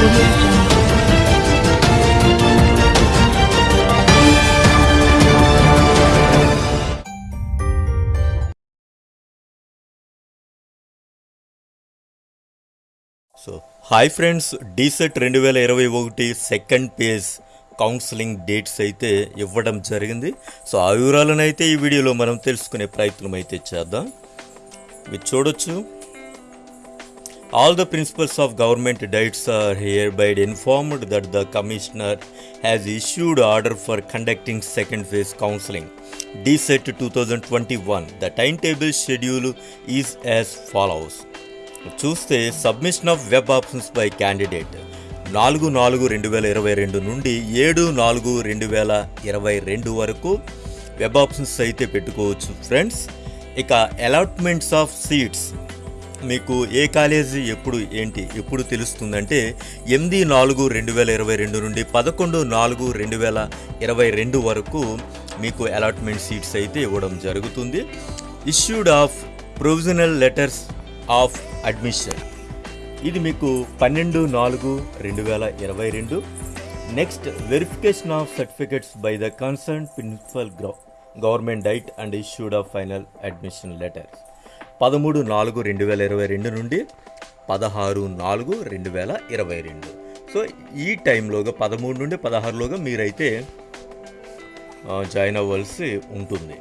So hi friends DEECET రెండు వేల ఇరవై ఒకటి సెకండ్ పేజ్ కౌన్సిలింగ్ డేట్స్ అయితే ఇవ్వడం జరిగింది. సో ఆ వివరాలను అయితే ఈ వీడియోలో మనం తెలుసుకునే ప్రయత్నం అయితే చేద్దాం. మీరు చూడొచ్చు. All the principals of government DIETs are hereby informed that the commissioner has issued order for conducting second phase counselling DEECET two thousand twenty one the time table schedule is as follows చూస్తే submission of web options by candidate నాలుగు నాలుగు రెండు వేల ఇరవై రెండు నుండి ఏడు నాలుగు రెండు వేల ఇరవై రెండు వరకు వెబ్ ఆప్షన్స్ అయితే పెట్టుకోవచ్చు ఫ్రెండ్స్ ఇక అలాట్మెంట్స్ ఆఫ్ సీట్స్ మీకు ఏ కాలేజీ ఎప్పుడు ఏంటి ఎప్పుడు తెలుస్తుందంటే ఎనిమిది నాలుగు రెండు వేల ఇరవై రెండు నుండి పదకొండు నాలుగు రెండు వేల ఇరవై రెండు వరకు మీకు అలాట్మెంట్ సీట్స్ అయితే ఇవ్వడం జరుగుతుంది. Issued of provisional letters of admission. ఇది మీకు పన్నెండు నాలుగు రెండు వేల ఇరవై రెండు. Next verification of certificates by the concern principal government DIET and issued of final admission letters. పదమూడు నాలుగు రెండు వేల ఇరవై రెండు నుండి పదహారు నాలుగు రెండు వేల ఇరవై రెండు. సో ఈ టైంలోగా పదమూడు నుండి పదహారులోగా మీరైతే జాయిన్ అవ్వాల్సి ఉంటుంది.